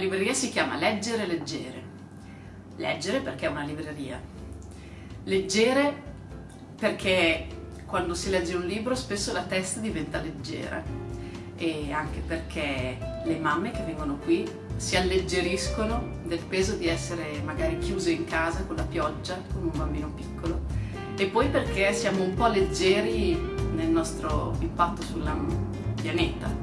libreria si chiama Leggere Leggere. Leggere perché è una libreria. Leggere perché quando si legge un libro spesso la testa diventa leggera e anche perché le mamme che vengono qui si alleggeriscono del peso di essere magari chiuse in casa con la pioggia, con un bambino piccolo e poi perché siamo un po' leggeri nel nostro impatto sul pianeta